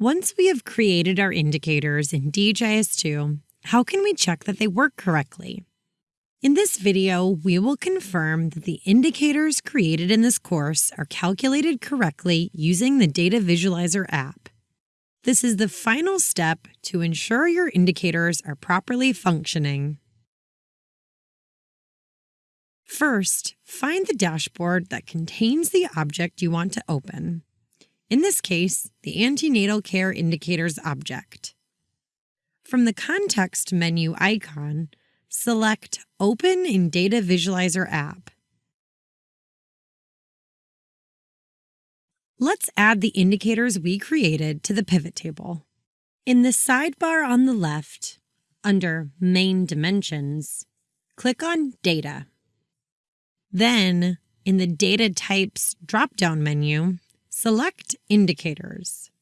Once we have created our indicators in DHIS2, how can we check that they work correctly? In this video, we will confirm that the indicators created in this course are calculated correctly using the Data Visualizer app. This is the final step to ensure your indicators are properly functioning. First, find the dashboard that contains the object you want to open in this case, the antenatal care indicators object. From the context menu icon, select Open in Data Visualizer app. Let's add the indicators we created to the pivot table. In the sidebar on the left, under Main Dimensions, click on Data. Then, in the Data Types drop-down menu, Select Indicators.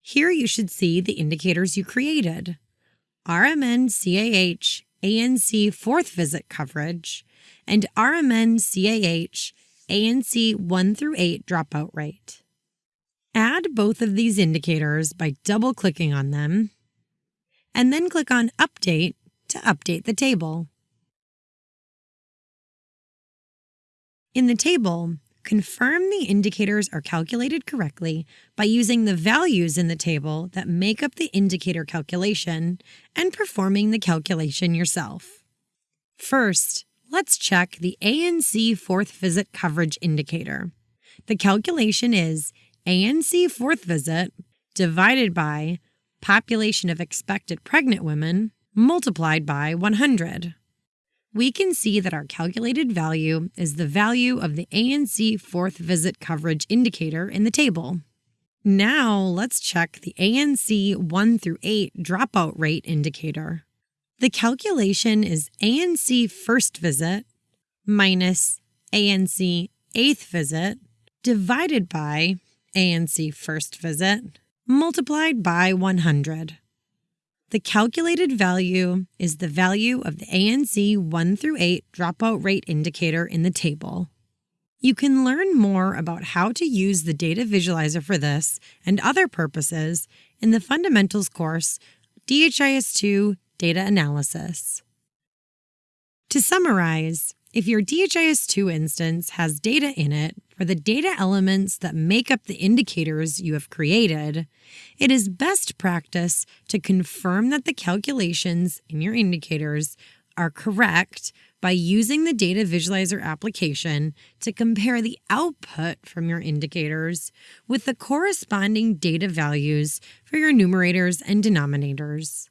Here you should see the indicators you created. RMN CAH ANC fourth visit coverage and RMN CAH ANC 1 through 8 dropout rate. Add both of these indicators by double clicking on them and then click on Update to update the table. In the table, confirm the indicators are calculated correctly by using the values in the table that make up the indicator calculation and performing the calculation yourself. First, let's check the ANC fourth visit coverage indicator. The calculation is ANC fourth visit divided by population of expected pregnant women multiplied by 100 we can see that our calculated value is the value of the ANC fourth visit coverage indicator in the table. Now let's check the ANC 1 through 8 dropout rate indicator. The calculation is ANC first visit minus ANC eighth visit divided by ANC first visit multiplied by 100. The calculated value is the value of the ANC 1 through 8 dropout rate indicator in the table. You can learn more about how to use the data visualizer for this and other purposes in the Fundamentals course, DHIS2 Data Analysis. To summarize, if your DHIS2 instance has data in it for the data elements that make up the indicators you have created, it is best practice to confirm that the calculations in your indicators are correct by using the Data Visualizer application to compare the output from your indicators with the corresponding data values for your numerators and denominators.